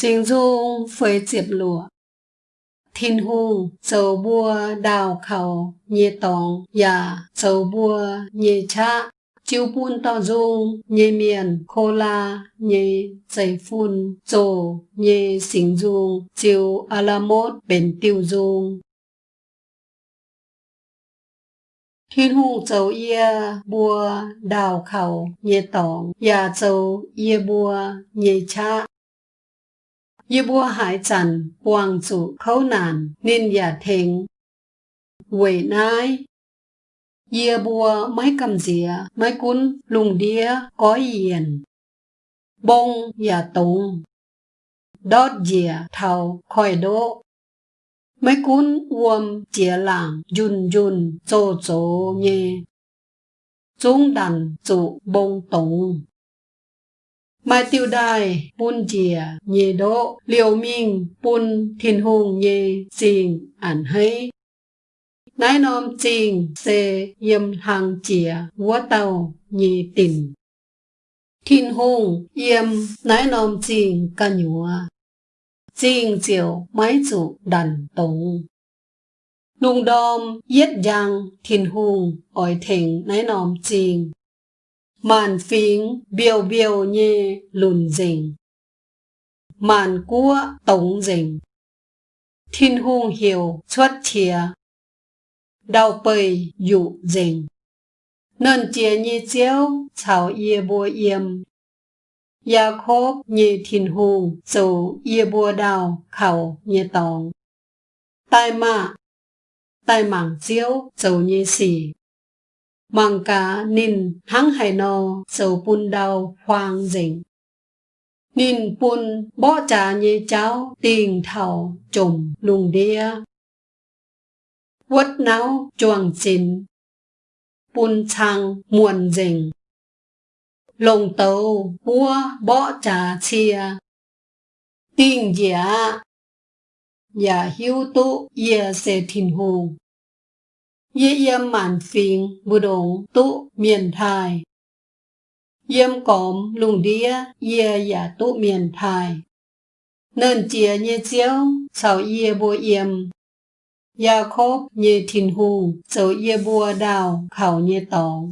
Sinh dung phơi diệp lụa. Thiên hùng dầu bua đào khẩu nhê tòng và dầu bua nhê cha chiếu bún to dung nhê miền khô la nhê dày phun dồ nhê sinh dung chiếu alamot bền tiêu dung. Thiên hùng dầu yê bua đào khẩu nhê tòng và dầu yê bua nhê cha Ye bua hải trần quang chủ khấu nàn nên giả thịnh. Quỷ nai Ye bua mấy cầm dìa mấy cún lùng đĩa, có yiền. Bông giả tùng Đót dìa thầu khỏi đỗ mấy cún uom chia làng dùn dùn chô chô nhé. Chúng đàn chủ bông tùng Mai tiêu đài, bún chìa, nhê đỗ, liều minh, bún thiên hùng nhê, xình, ảnh hay. Nái nôm chinh, xê, yếm hàng chìa, vua tàu, nhê tình. Thiên hùng, yếm, nái nôm chinh, ca nhúa. Chinh chiều, máy chủ, đàn tổng. Nung đom, yết giang, thiên hùng, ỏi thỉnh, nái nôm chinh màn phiến biểu biểu nhê lùn dình màn cua tổng dình thiên hung hiểu xuất chìa. Đau bầy dụ dình nên chia như chiếu chào yê bùa yêm ya khốp như thiên hung dù yê bùa đào khẩu như tòng. Tai mạ. Tai mảng chiếu dù như xỉ mang cả nín hăng hải nò sầu bùn đào hoang dình. Nín bùn bỏ trả nhê cháu tiền thảo trùm lùng đĩa. Quất náo chuồng chín, bùn chăng muộn dình. Lồng tàu búa bỏ trả chia, tiền giả, Giả hiếu tụ yê sẽ thìn hùng. Ye yêm màn phiền bù đồng tụ miền thai. Yêm cóm lùng đĩa ye giả tụ miền thai. Nên chia như chiếu sao ye bùa yêm. Ya khốp như thìn hù sầu ye bùa đào khảo như tòng.